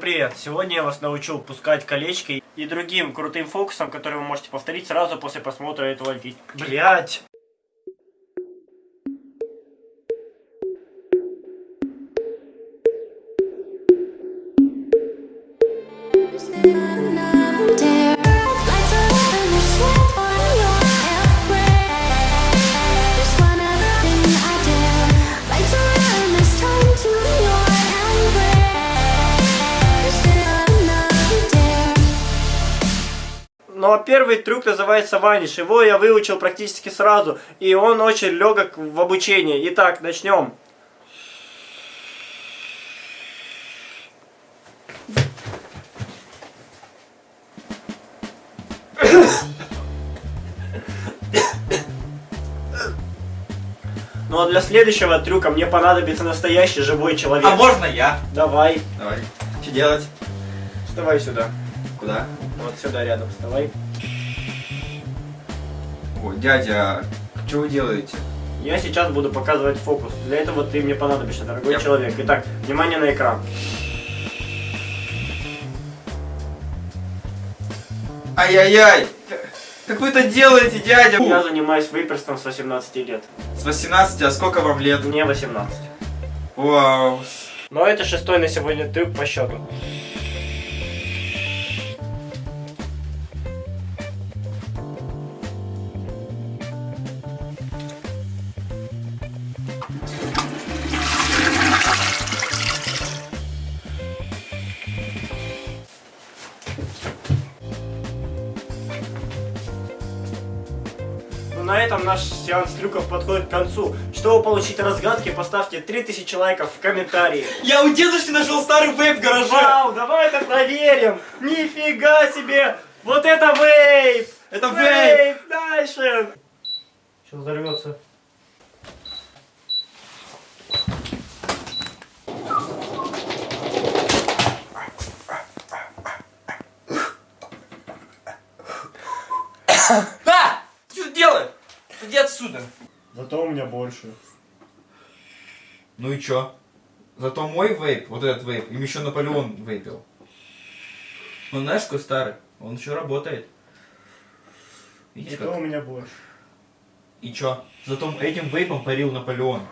привет! Сегодня я вас научу пускать колечки и другим крутым фокусом, который вы можете повторить сразу после просмотра этого видео. Блять! Ну а первый трюк называется ваниш. Его я выучил практически сразу. И он очень легок в обучении. Итак, начнем. Ну а для следующего трюка мне понадобится настоящий живой человек. А можно я? Давай, Давай. Что делать? вставай сюда. Куда? Вот сюда рядом вставай. О, дядя, что вы делаете? Я сейчас буду показывать фокус. Для этого ты мне понадобишься, дорогой Я- человек. Итак, внимание на экран. Ай-яй-яй! Как вы это делаете, дядя? Я занимаюсь вейперством с 18 лет. С 18, а сколько вам лет? Мне 18. Вау. Но это шестой на сегодня трюк по счету. На этом наш сеанс трюков подходит к концу. Чтобы получить разгадки, поставьте 3000 лайков в комментарии. Я у дедушки нашел старый вейп в гараже. Вау, давай это проверим! Нифига себе! Вот это вейп! Это вейп. Дальше! Сейчас взорвется. Да! Иди отсюда. Зато у меня больше. Ну и чё? Зато мой вейп, вот этот вейп, им еще Наполеон вейпил. Он знаешь, какой старый? Он еще работает. Видишь Зато у как? меня больше. И чё? Зато этим вейпом парил Наполеон.